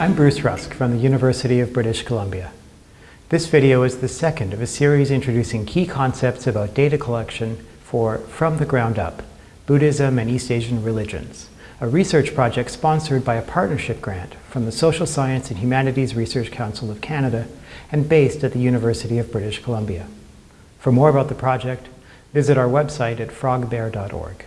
I'm Bruce Rusk from the University of British Columbia. This video is the second of a series introducing key concepts about data collection for From the Ground Up, Buddhism and East Asian Religions, a research project sponsored by a partnership grant from the Social Science and Humanities Research Council of Canada and based at the University of British Columbia. For more about the project, visit our website at frogbear.org.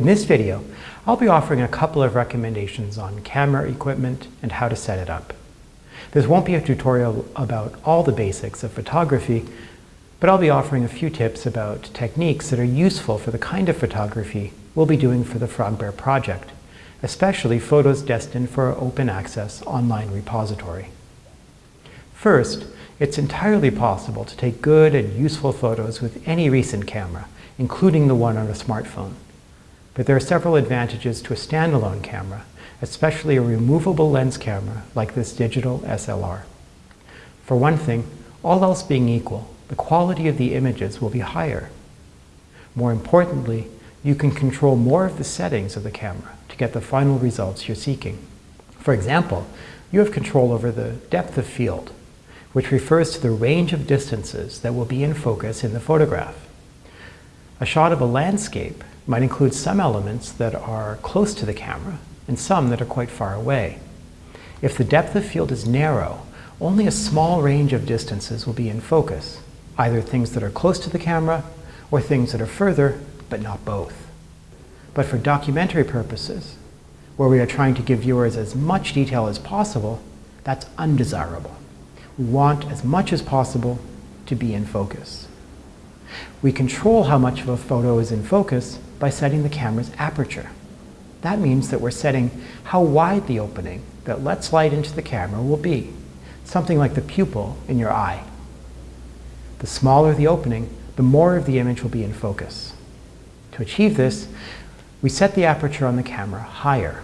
In this video, I'll be offering a couple of recommendations on camera equipment and how to set it up. This won't be a tutorial about all the basics of photography, but I'll be offering a few tips about techniques that are useful for the kind of photography we'll be doing for the Frogbear project, especially photos destined for our open access online repository. First, it's entirely possible to take good and useful photos with any recent camera, including the one on a smartphone. But there are several advantages to a standalone camera, especially a removable lens camera like this digital SLR. For one thing, all else being equal, the quality of the images will be higher. More importantly, you can control more of the settings of the camera to get the final results you're seeking. For example, you have control over the depth of field, which refers to the range of distances that will be in focus in the photograph. A shot of a landscape might include some elements that are close to the camera and some that are quite far away. If the depth of field is narrow, only a small range of distances will be in focus, either things that are close to the camera or things that are further, but not both. But for documentary purposes, where we are trying to give viewers as much detail as possible, that's undesirable. We want as much as possible to be in focus. We control how much of a photo is in focus by setting the camera's aperture. That means that we're setting how wide the opening that lets light into the camera will be, something like the pupil in your eye. The smaller the opening, the more of the image will be in focus. To achieve this, we set the aperture on the camera higher.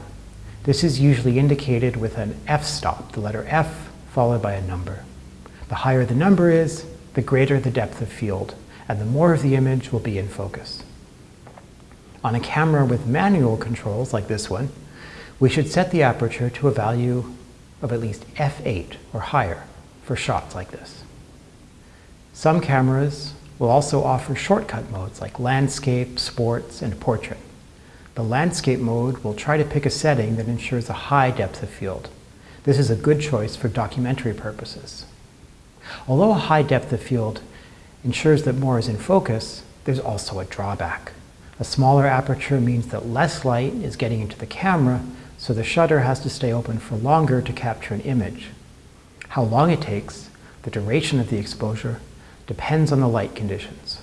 This is usually indicated with an f-stop, the letter F followed by a number. The higher the number is, the greater the depth of field, and the more of the image will be in focus. On a camera with manual controls like this one, we should set the aperture to a value of at least f8 or higher for shots like this. Some cameras will also offer shortcut modes like landscape, sports, and portrait. The landscape mode will try to pick a setting that ensures a high depth of field. This is a good choice for documentary purposes. Although a high depth of field ensures that more is in focus, there's also a drawback. A smaller aperture means that less light is getting into the camera, so the shutter has to stay open for longer to capture an image. How long it takes, the duration of the exposure, depends on the light conditions.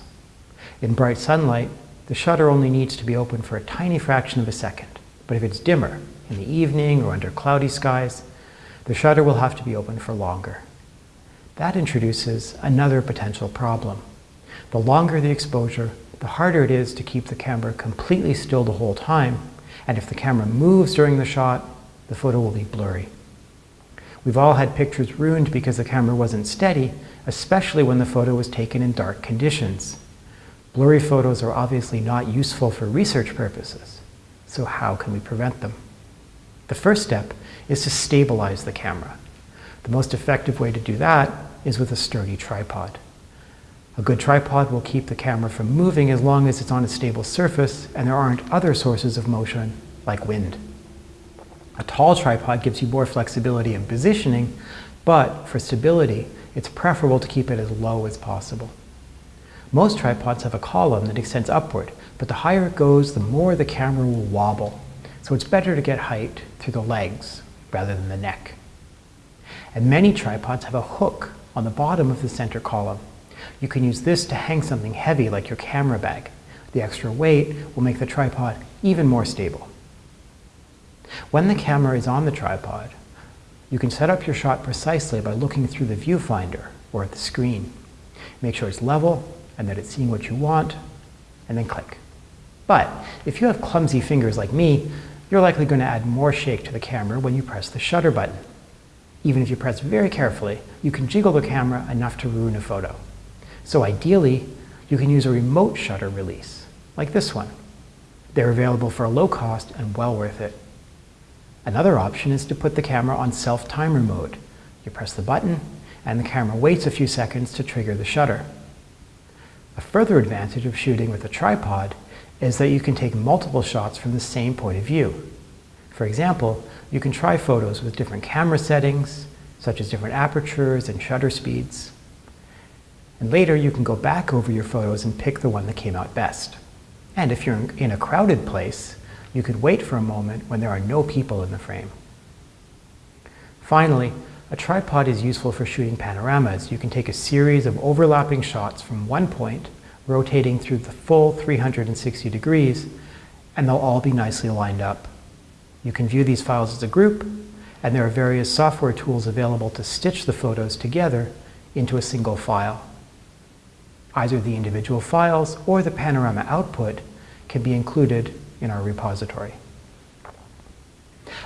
In bright sunlight, the shutter only needs to be open for a tiny fraction of a second. But if it's dimmer, in the evening or under cloudy skies, the shutter will have to be open for longer. That introduces another potential problem. The longer the exposure, the harder it is to keep the camera completely still the whole time, and if the camera moves during the shot, the photo will be blurry. We've all had pictures ruined because the camera wasn't steady, especially when the photo was taken in dark conditions. Blurry photos are obviously not useful for research purposes, so how can we prevent them? The first step is to stabilize the camera. The most effective way to do that is with a sturdy tripod. A good tripod will keep the camera from moving as long as it's on a stable surface and there aren't other sources of motion like wind. A tall tripod gives you more flexibility in positioning, but for stability, it's preferable to keep it as low as possible. Most tripods have a column that extends upward, but the higher it goes, the more the camera will wobble. So it's better to get height through the legs rather than the neck. And many tripods have a hook on the bottom of the center column. You can use this to hang something heavy like your camera bag. The extra weight will make the tripod even more stable. When the camera is on the tripod, you can set up your shot precisely by looking through the viewfinder or at the screen. Make sure it's level and that it's seeing what you want, and then click. But if you have clumsy fingers like me, you're likely going to add more shake to the camera when you press the shutter button. Even if you press very carefully, you can jiggle the camera enough to ruin a photo. So ideally, you can use a remote shutter release, like this one. They're available for a low cost and well worth it. Another option is to put the camera on self-timer mode. You press the button, and the camera waits a few seconds to trigger the shutter. A further advantage of shooting with a tripod is that you can take multiple shots from the same point of view. For example, you can try photos with different camera settings, such as different apertures and shutter speeds. And later you can go back over your photos and pick the one that came out best. And if you're in a crowded place, you could wait for a moment when there are no people in the frame. Finally, a tripod is useful for shooting panoramas. You can take a series of overlapping shots from one point, rotating through the full 360 degrees, and they'll all be nicely lined up. You can view these files as a group, and there are various software tools available to stitch the photos together into a single file. Either the individual files or the panorama output can be included in our repository.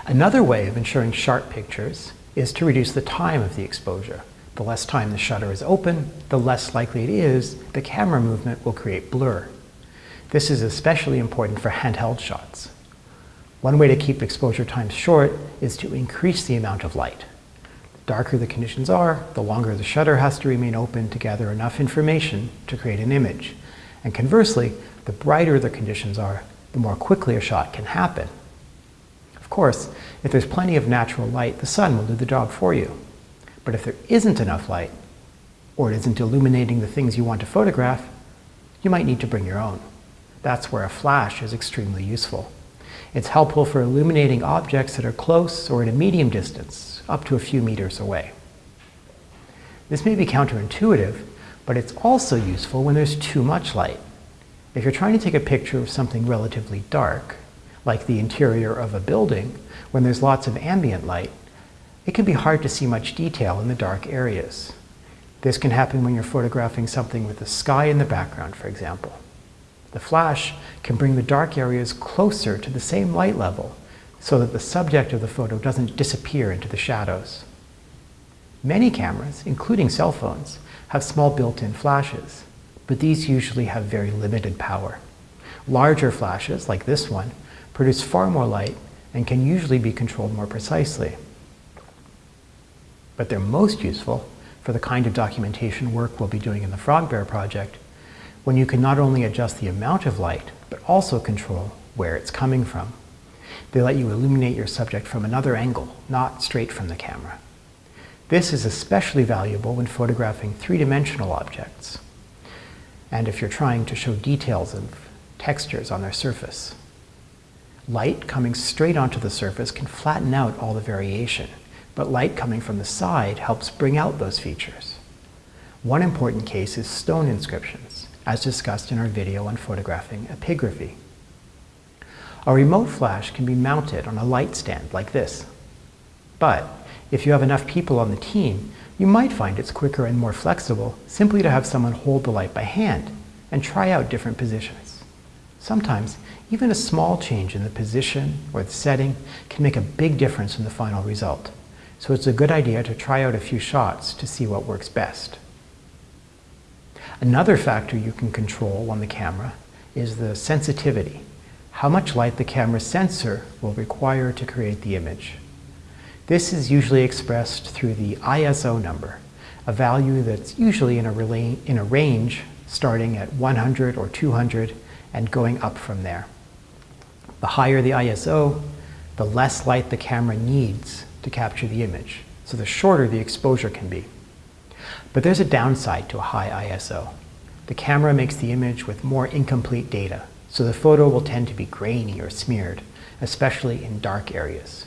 Another way of ensuring sharp pictures is to reduce the time of the exposure. The less time the shutter is open, the less likely it is the camera movement will create blur. This is especially important for handheld shots. One way to keep exposure times short is to increase the amount of light. The darker the conditions are, the longer the shutter has to remain open to gather enough information to create an image. And conversely, the brighter the conditions are, the more quickly a shot can happen. Of course, if there's plenty of natural light, the sun will do the job for you. But if there isn't enough light, or it isn't illuminating the things you want to photograph, you might need to bring your own. That's where a flash is extremely useful. It's helpful for illuminating objects that are close or at a medium distance, up to a few meters away. This may be counterintuitive, but it's also useful when there's too much light. If you're trying to take a picture of something relatively dark, like the interior of a building, when there's lots of ambient light, it can be hard to see much detail in the dark areas. This can happen when you're photographing something with the sky in the background, for example. The flash can bring the dark areas closer to the same light level so that the subject of the photo doesn't disappear into the shadows. Many cameras, including cell phones, have small built-in flashes, but these usually have very limited power. Larger flashes, like this one, produce far more light and can usually be controlled more precisely. But they're most useful for the kind of documentation work we'll be doing in the FrogBear project, when you can not only adjust the amount of light, but also control where it's coming from. They let you illuminate your subject from another angle, not straight from the camera. This is especially valuable when photographing three-dimensional objects, and if you're trying to show details of textures on their surface. Light coming straight onto the surface can flatten out all the variation, but light coming from the side helps bring out those features. One important case is stone inscriptions as discussed in our video on photographing epigraphy. A remote flash can be mounted on a light stand like this. But if you have enough people on the team, you might find it's quicker and more flexible simply to have someone hold the light by hand and try out different positions. Sometimes, even a small change in the position or the setting can make a big difference in the final result. So it's a good idea to try out a few shots to see what works best. Another factor you can control on the camera is the sensitivity, how much light the camera sensor will require to create the image. This is usually expressed through the ISO number, a value that's usually in a, in a range starting at 100 or 200 and going up from there. The higher the ISO, the less light the camera needs to capture the image, so the shorter the exposure can be. But there's a downside to a high ISO. The camera makes the image with more incomplete data, so the photo will tend to be grainy or smeared, especially in dark areas.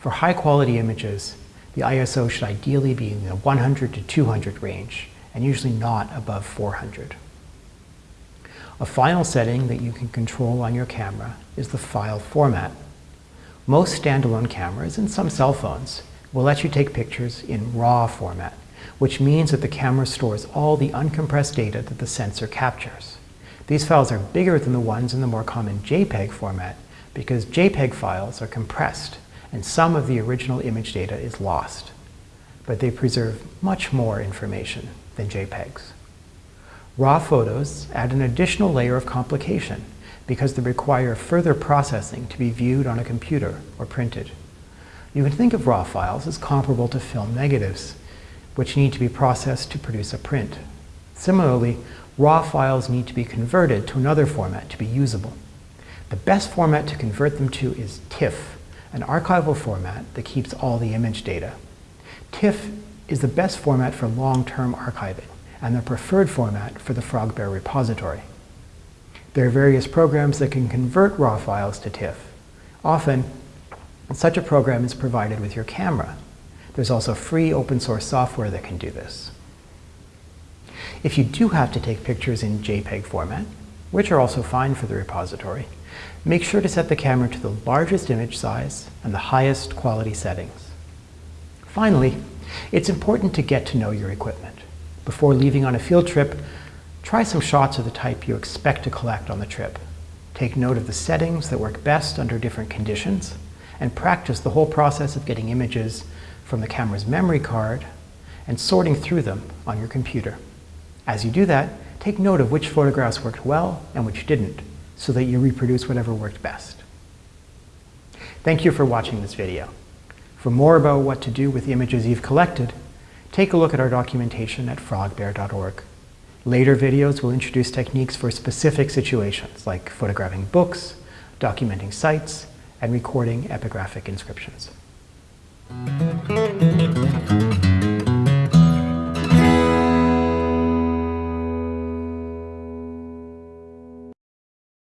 For high quality images, the ISO should ideally be in the 100 to 200 range, and usually not above 400. A final setting that you can control on your camera is the file format. Most standalone cameras and some cell phones will let you take pictures in RAW format, which means that the camera stores all the uncompressed data that the sensor captures. These files are bigger than the ones in the more common JPEG format because JPEG files are compressed and some of the original image data is lost. But they preserve much more information than JPEGs. RAW photos add an additional layer of complication because they require further processing to be viewed on a computer or printed. You can think of raw files as comparable to film negatives, which need to be processed to produce a print. Similarly, raw files need to be converted to another format to be usable. The best format to convert them to is TIFF, an archival format that keeps all the image data. TIFF is the best format for long-term archiving and the preferred format for the FrogBear repository. There are various programs that can convert raw files to TIFF. Often, such a program is provided with your camera. There's also free open source software that can do this. If you do have to take pictures in JPEG format, which are also fine for the repository, make sure to set the camera to the largest image size and the highest quality settings. Finally, it's important to get to know your equipment. Before leaving on a field trip, try some shots of the type you expect to collect on the trip. Take note of the settings that work best under different conditions, and practice the whole process of getting images from the camera's memory card and sorting through them on your computer. As you do that, take note of which photographs worked well and which didn't, so that you reproduce whatever worked best. Thank you for watching this video. For more about what to do with the images you've collected, take a look at our documentation at frogbear.org. Later videos will introduce techniques for specific situations, like photographing books, documenting sites, and recording epigraphic inscriptions. Mm-hmm.